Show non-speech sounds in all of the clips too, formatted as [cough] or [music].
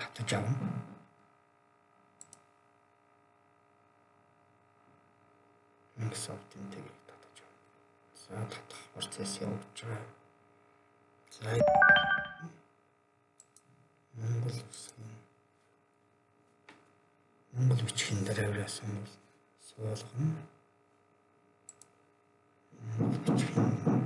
татаж авна. Microsoft-ийн тгийг татаж авна. За татах процесс явуулж байгаа. За Монгол үсгийн Монгол бичгийн дээр авьяасан бол суулгана. Монгол бичгийн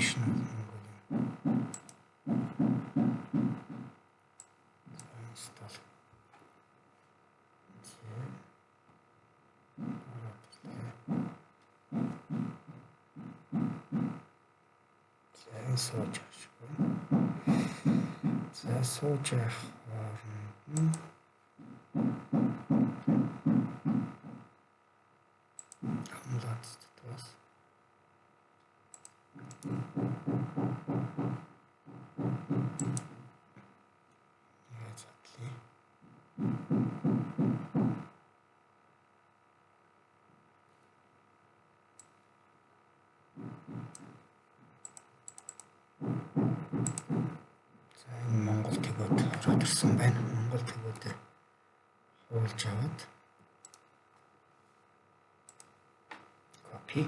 Mongolian. Install. За сууж авчихгүй. За сууж авах хооронд ирсэн байна. Монгол тэгүүдээр хуулж аваад копи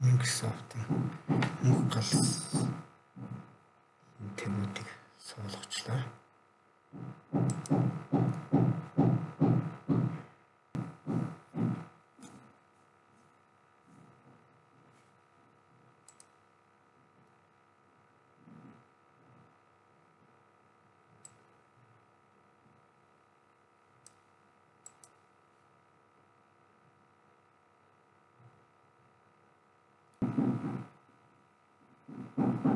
Microsoft-ын мөнх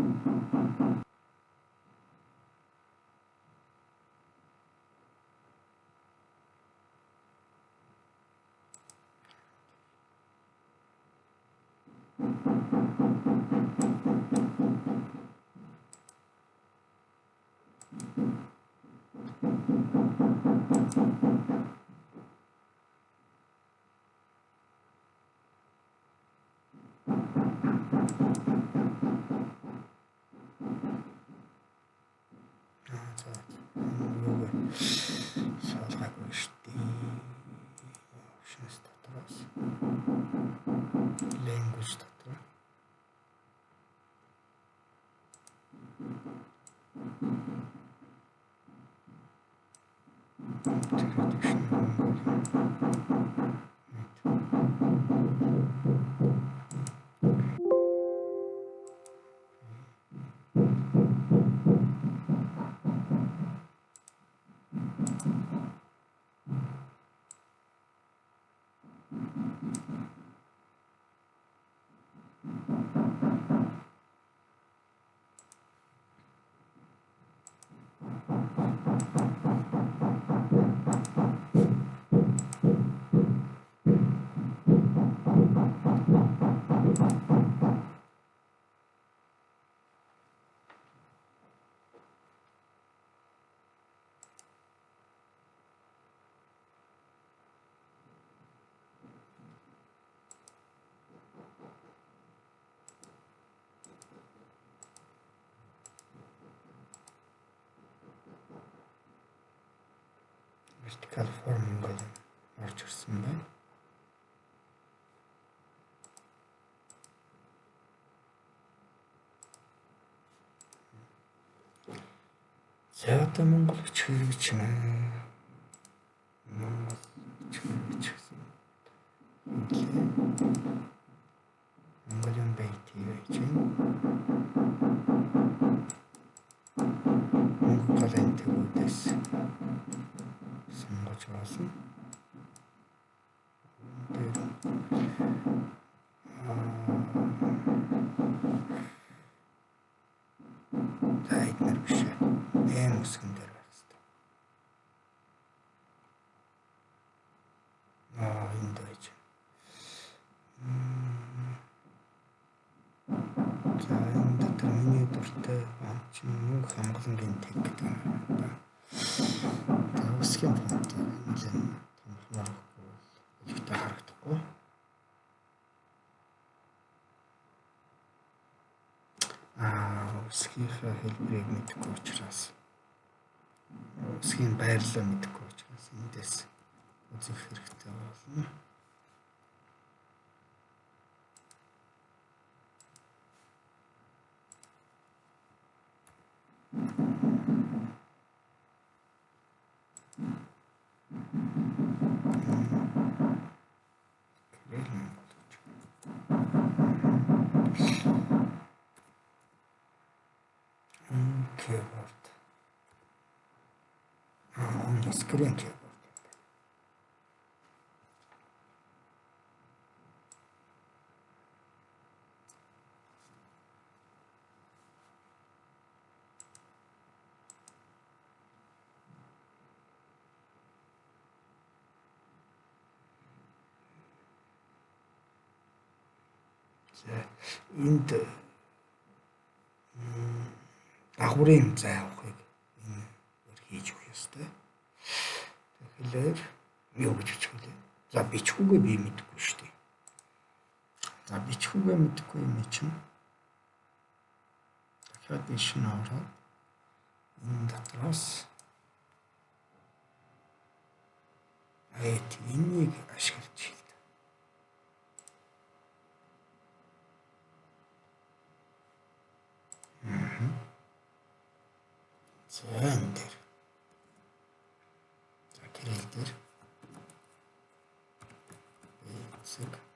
Аа [laughs] 待って待って。Vertical form ингээд орж ирсэн байна. За одоо Монгол хичээлж байна. Монгол хичээлж гэсэн. Монголын байт хийж байна. Сонгож байна. Тэр За эднэр биш. Эм үсгэн дээр байх хэрэгтэй. Аа энд байж. За энэ дотор миний дуртай чинь мөнх хамгаалангийн тег гэдэг юм байна. Үсгийн фонт нэлээд томхнорохгүй өлегтэй харагдахгүй. Аа үсгийнхаа хэлбэрийг мэдэхгүй учраас үсгийн байрлал мэдэхгүй учраас эндээс үзэх хэрэгтэй болно. За энд дагварын зай Тэгэхээр юу гэж хэлээ. За бичгүүгээ би мэдэхгүй шүү дээ. За бичгүүгээ мэдэхгүй юм чинь дахиад энэ шин ороод энэ дотроос айт энийг ашиглаж хэлдэг. Мм. За энэ дээр. За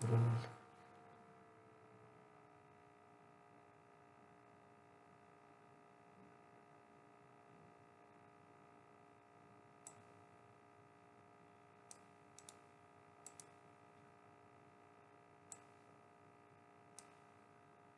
Thank you.